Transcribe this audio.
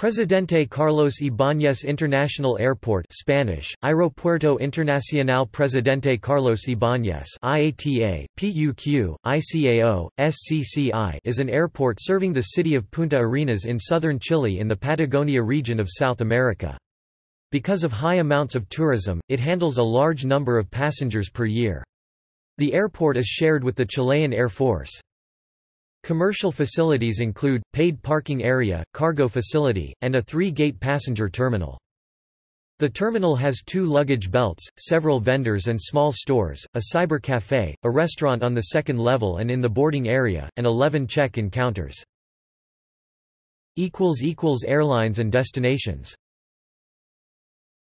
Presidente Carlos Ibáñez International Airport Spanish, Aeropuerto Internacional Presidente Carlos Ibáñez IATA, PUQ, ICAO, SCCI is an airport serving the city of Punta Arenas in southern Chile in the Patagonia region of South America. Because of high amounts of tourism, it handles a large number of passengers per year. The airport is shared with the Chilean Air Force. Commercial facilities include, paid parking area, cargo facility, and a three-gate passenger terminal. The terminal has two luggage belts, several vendors and small stores, a cyber cafe, a restaurant on the second level and in the boarding area, and 11 check-in counters. Airlines and destinations